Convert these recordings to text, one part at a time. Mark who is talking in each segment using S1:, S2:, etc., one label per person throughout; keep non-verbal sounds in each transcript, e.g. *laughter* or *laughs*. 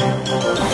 S1: Música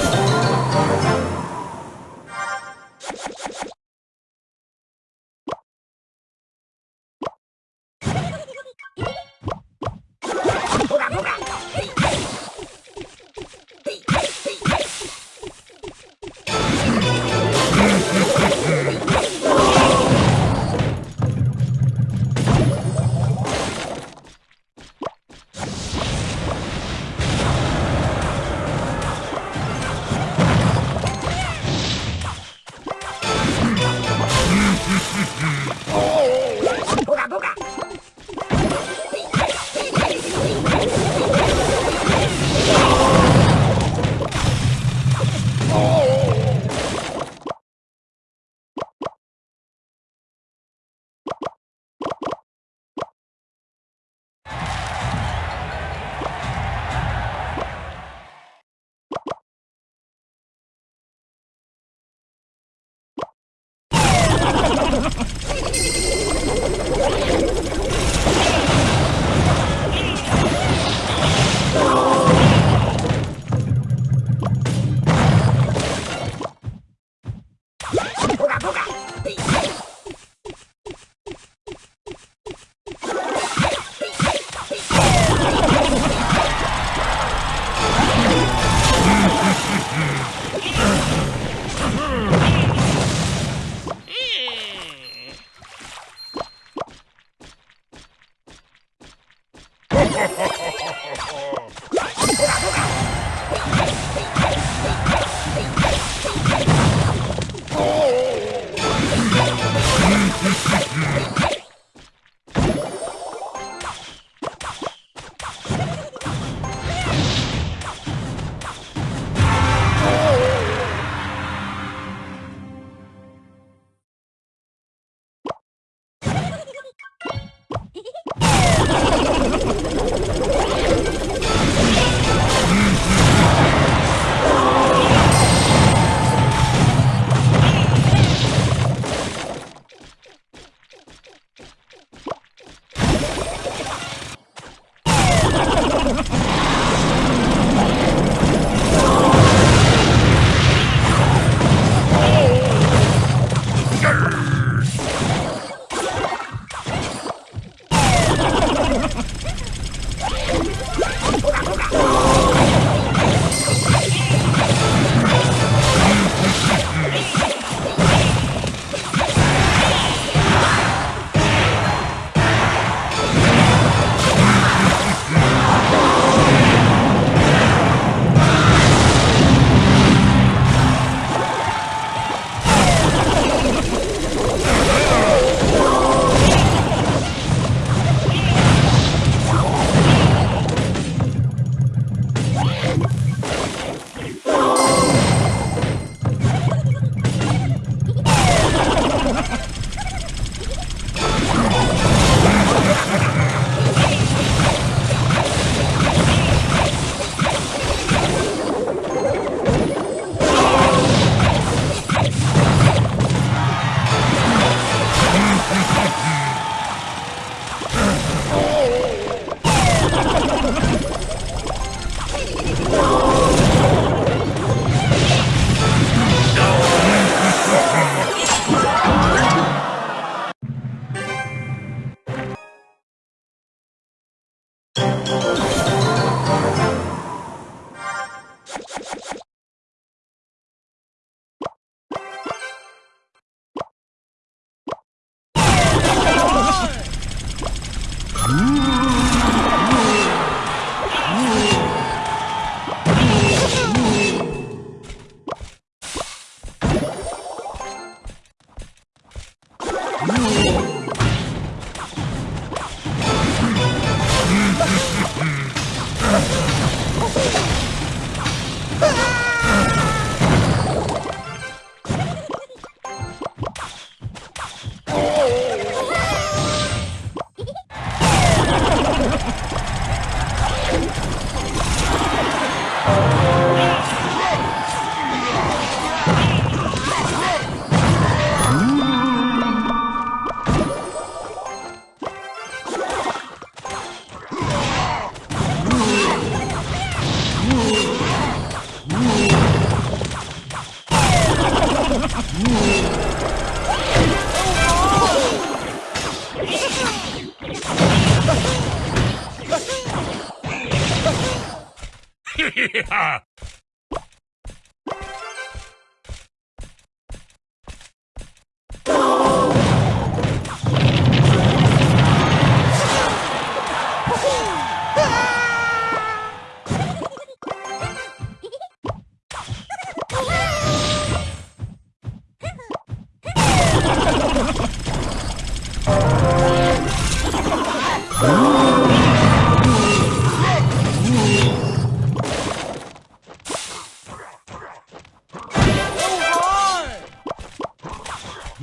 S1: *laughs* yeah.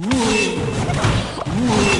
S1: Ooh. Ooh.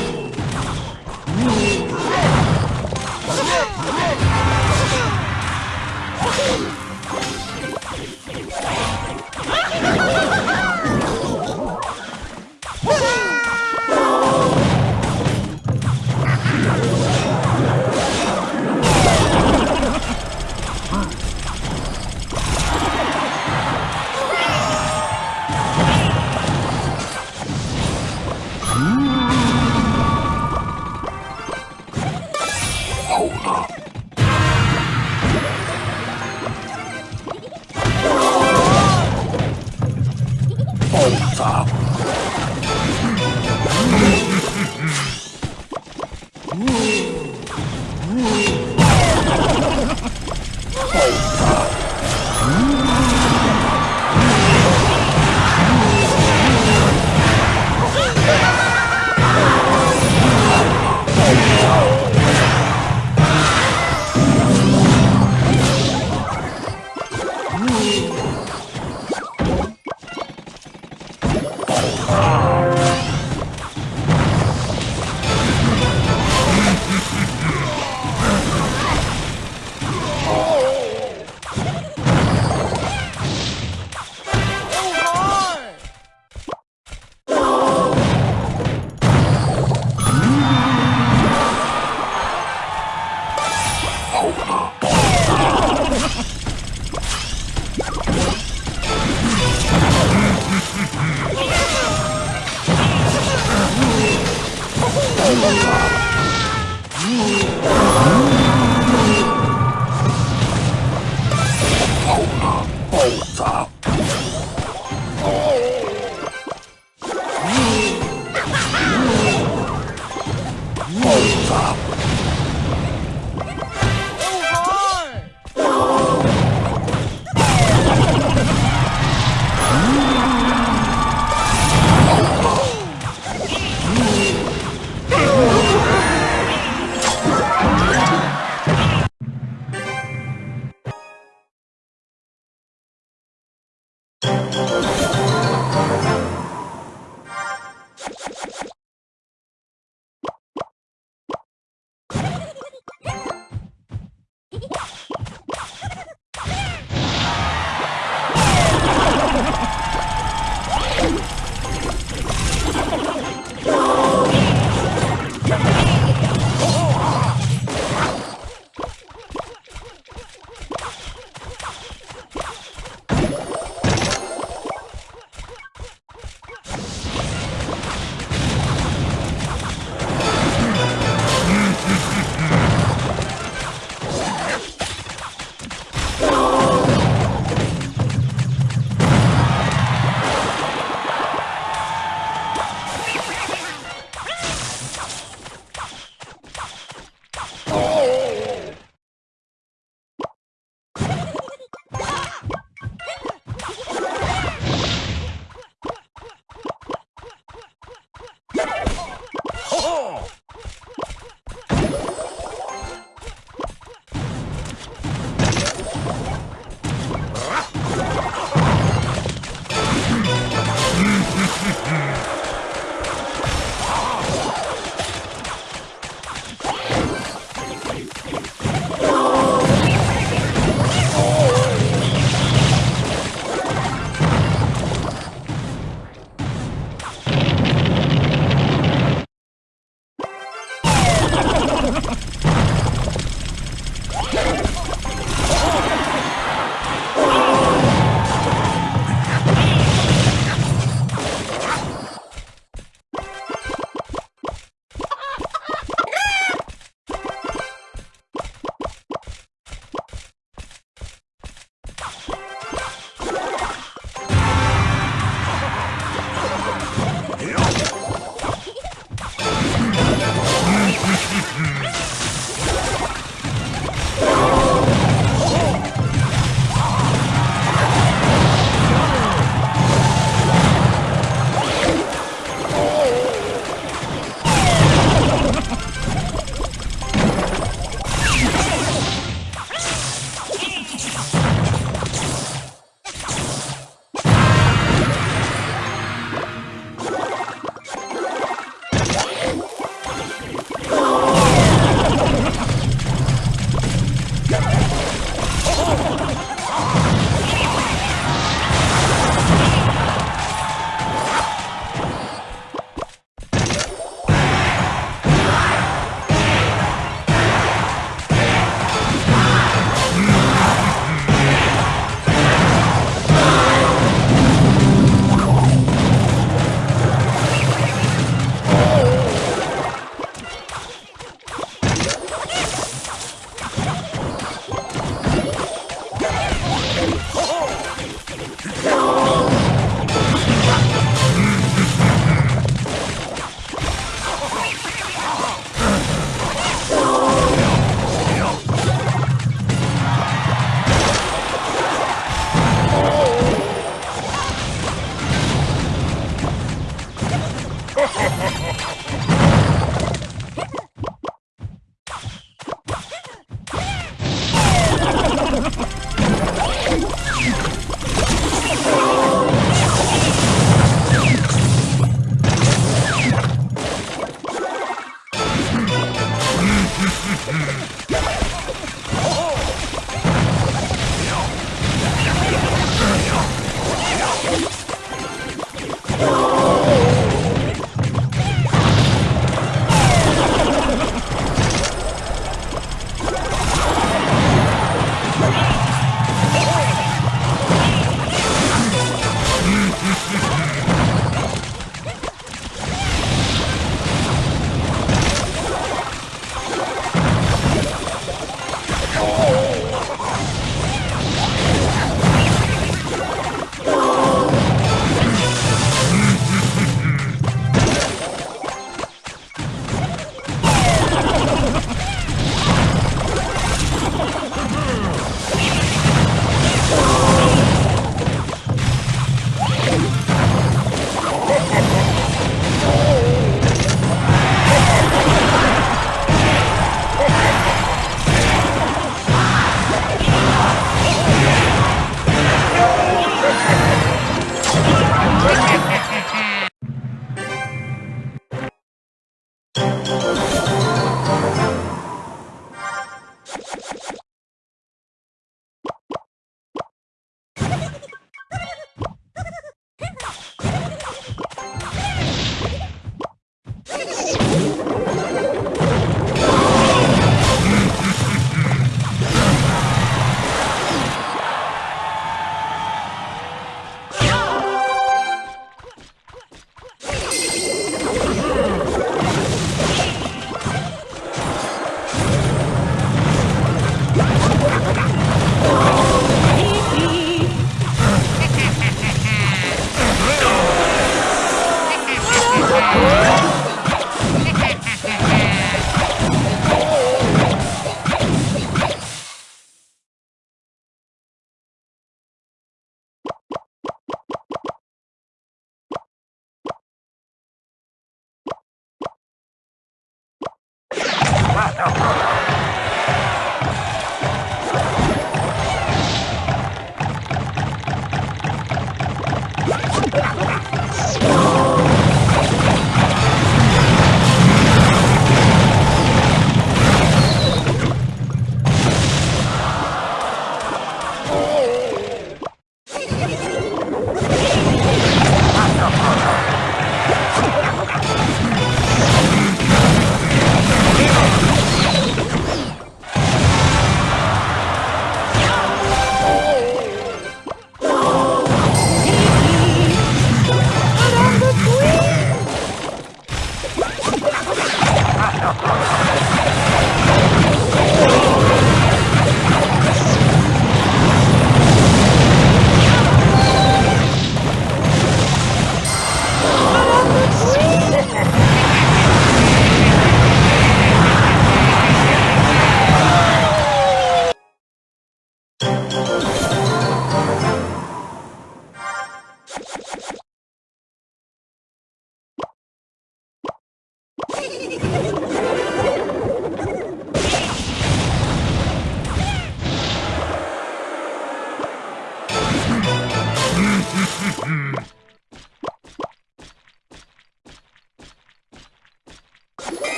S1: Oh, Oh! *laughs*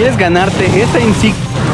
S1: ¿Quieres ganarte esta insignia?